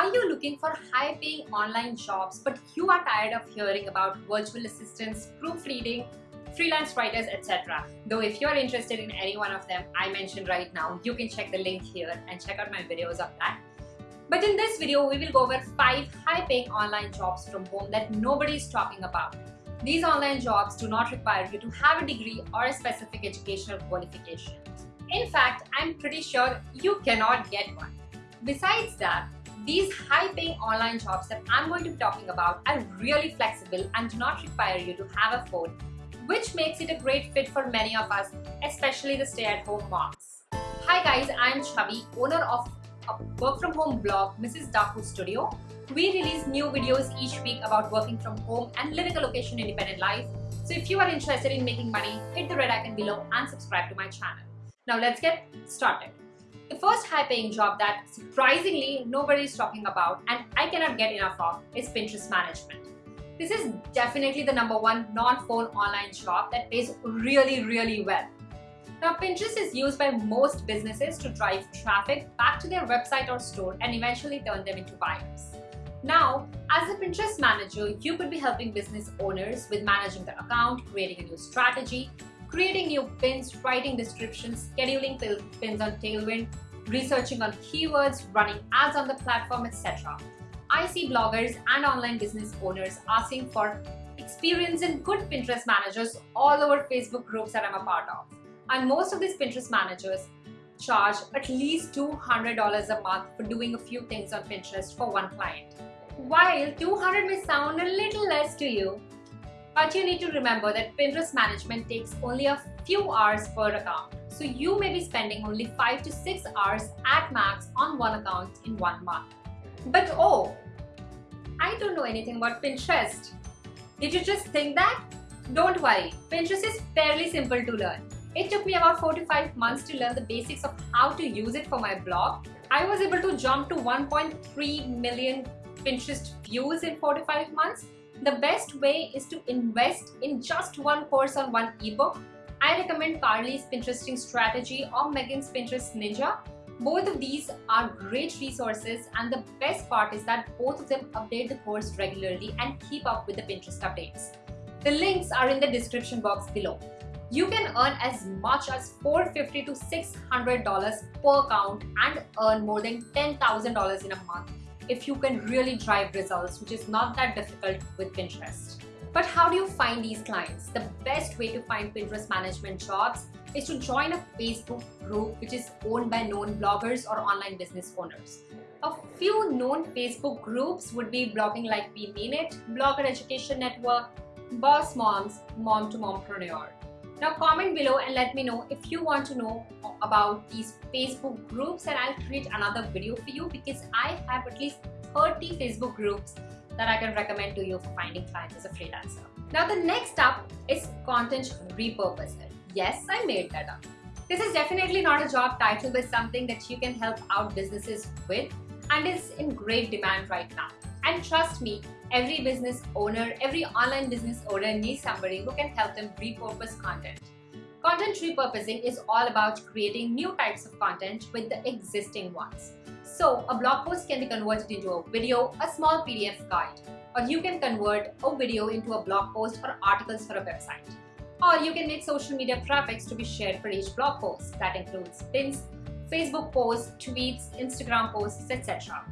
Are you looking for high paying online jobs but you are tired of hearing about virtual assistants, proofreading, freelance writers, etc. Though if you're interested in any one of them I mentioned right now, you can check the link here and check out my videos of that. But in this video, we will go over 5 high paying online jobs from home that nobody is talking about. These online jobs do not require you to have a degree or a specific educational qualification. In fact, I'm pretty sure you cannot get one. Besides that, these high-paying online jobs that I'm going to be talking about are really flexible and do not require you to have a phone, which makes it a great fit for many of us, especially the stay-at-home moms. Hi guys, I'm Chavi, owner of a work-from-home blog, Mrs. Daku Studio. We release new videos each week about working from home and living a location-independent life. So if you are interested in making money, hit the red icon below and subscribe to my channel. Now let's get started. The first high-paying job that surprisingly nobody is talking about and I cannot get enough of is Pinterest management. This is definitely the number one non-phone online job that pays really, really well. Now, Pinterest is used by most businesses to drive traffic back to their website or store and eventually turn them into buyers. Now, as a Pinterest manager, you could be helping business owners with managing their account, creating a new strategy, creating new pins, writing descriptions, scheduling pins on Tailwind, researching on keywords, running ads on the platform, etc. I see bloggers and online business owners asking for experience in good Pinterest managers all over Facebook groups that I'm a part of. And most of these Pinterest managers charge at least $200 a month for doing a few things on Pinterest for one client. While 200 may sound a little less to you, but you need to remember that Pinterest management takes only a few hours per account. So you may be spending only 5 to 6 hours at max on one account in one month. But oh, I don't know anything about Pinterest. Did you just think that? Don't worry, Pinterest is fairly simple to learn. It took me about 4 to 5 months to learn the basics of how to use it for my blog. I was able to jump to 1.3 million Pinterest views in 4 to 5 months the best way is to invest in just one course on one ebook. I recommend Carly's Pinteresting Strategy or Megan's Pinterest Ninja. Both of these are great resources and the best part is that both of them update the course regularly and keep up with the Pinterest updates. The links are in the description box below. You can earn as much as 450 to $600 per account and earn more than $10,000 in a month if you can really drive results, which is not that difficult with Pinterest. But how do you find these clients? The best way to find Pinterest management jobs is to join a Facebook group which is owned by known bloggers or online business owners. A few known Facebook groups would be Blogging Like We Mean It, Blogger Education Network, Boss Moms, Mom to Mompreneur. Now comment below and let me know if you want to know about these Facebook groups and I'll create another video for you because I have at least 30 Facebook groups that I can recommend to you for finding clients as a freelancer. Now the next up is content repurposing. Yes, I made that up. This is definitely not a job title but something that you can help out businesses with and is in great demand right now. And trust me, every business owner, every online business owner needs somebody who can help them repurpose content. Content repurposing is all about creating new types of content with the existing ones. So a blog post can be converted into a video, a small PDF guide, or you can convert a video into a blog post or articles for a website. Or you can make social media graphics to be shared for each blog post. That includes pins, Facebook posts, tweets, Instagram posts, etc.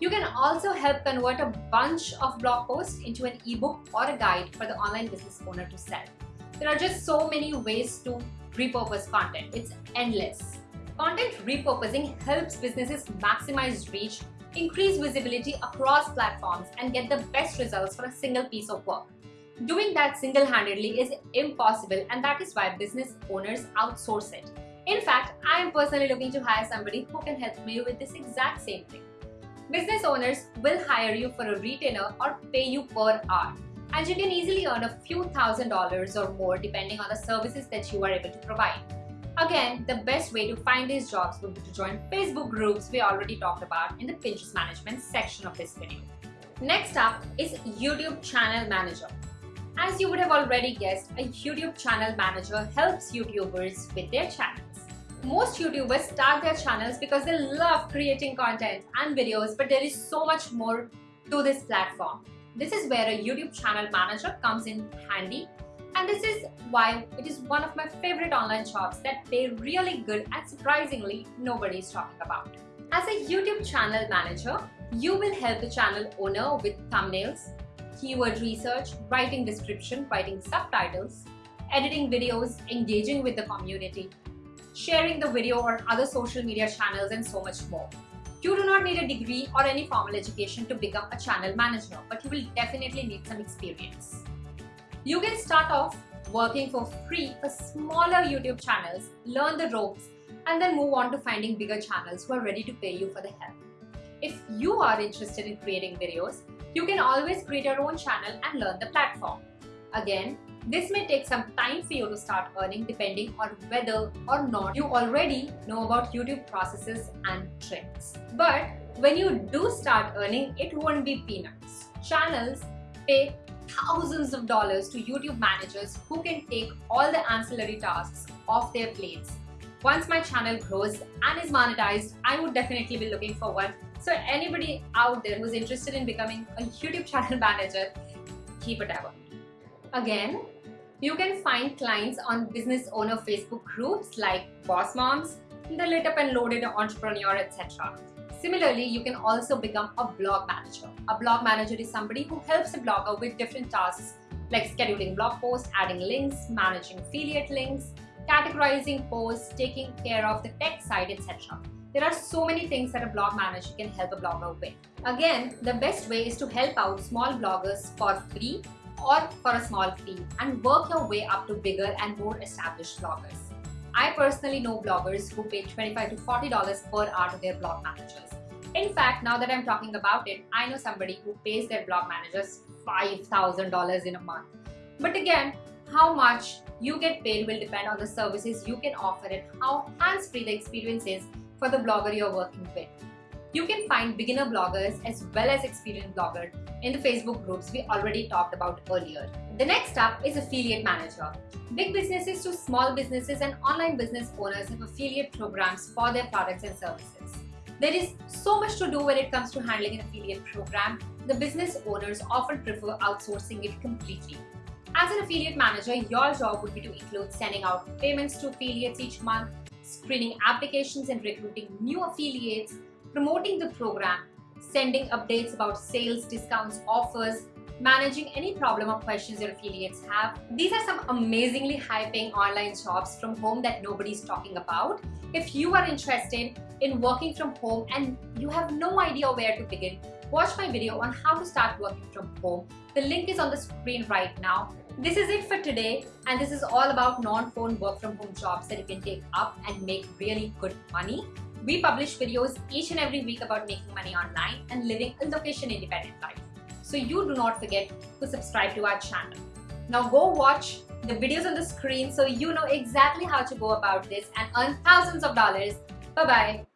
You can also help convert a bunch of blog posts into an ebook or a guide for the online business owner to sell. There are just so many ways to repurpose content. It's endless. Content repurposing helps businesses maximize reach, increase visibility across platforms, and get the best results for a single piece of work. Doing that single-handedly is impossible and that is why business owners outsource it. In fact, I am personally looking to hire somebody who can help me with this exact same thing. Business owners will hire you for a retainer or pay you per hour. And you can easily earn a few thousand dollars or more depending on the services that you are able to provide. Again, the best way to find these jobs would be to join Facebook groups we already talked about in the Pinterest management section of this video. Next up is YouTube Channel Manager. As you would have already guessed, a YouTube channel manager helps YouTubers with their channels. Most YouTubers start their channels because they love creating content and videos but there is so much more to this platform. This is where a YouTube channel manager comes in handy and this is why it is one of my favorite online shops that pay really good and surprisingly nobody is talking about. As a YouTube channel manager, you will help the channel owner with thumbnails, keyword research, writing description, writing subtitles, editing videos, engaging with the community, sharing the video on other social media channels and so much more. You do not need a degree or any formal education to become a channel manager, but you will definitely need some experience. You can start off working for free for smaller YouTube channels, learn the ropes, and then move on to finding bigger channels who are ready to pay you for the help. If you are interested in creating videos, you can always create your own channel and learn the platform. Again, this may take some time for you to start earning depending on whether or not you already know about YouTube processes and tricks. But when you do start earning, it won't be peanuts. Channels pay thousands of dollars to YouTube managers who can take all the ancillary tasks off their plates. Once my channel grows and is monetized, I would definitely be looking for one. So anybody out there who's interested in becoming a YouTube channel manager, keep it ever. Again, you can find clients on business owner Facebook groups like Boss Moms, the Lit Up and Loaded Entrepreneur, etc. Similarly, you can also become a blog manager. A blog manager is somebody who helps a blogger with different tasks like scheduling blog posts, adding links, managing affiliate links, categorizing posts, taking care of the tech side, etc. There are so many things that a blog manager can help a blogger with. Again, the best way is to help out small bloggers for free or for a small fee and work your way up to bigger and more established bloggers. I personally know bloggers who pay 25 to $40 per hour to their blog managers. In fact, now that I'm talking about it, I know somebody who pays their blog managers $5,000 in a month. But again, how much you get paid will depend on the services you can offer and how hands-free the experience is for the blogger you're working with. You can find beginner bloggers as well as experienced bloggers in the Facebook groups we already talked about earlier. The next up is Affiliate Manager. Big businesses to small businesses and online business owners have affiliate programs for their products and services. There is so much to do when it comes to handling an affiliate program. The business owners often prefer outsourcing it completely. As an affiliate manager, your job would be to include sending out payments to affiliates each month, screening applications and recruiting new affiliates, promoting the program, sending updates about sales, discounts, offers, managing any problem or questions your affiliates have. These are some amazingly high paying online jobs from home that nobody's talking about. If you are interested in working from home and you have no idea where to begin, watch my video on how to start working from home. The link is on the screen right now. This is it for today and this is all about non-phone work from home jobs that you can take up and make really good money. We publish videos each and every week about making money online and living a location independent life. So you do not forget to subscribe to our channel. Now go watch the videos on the screen so you know exactly how to go about this and earn thousands of dollars. Bye bye.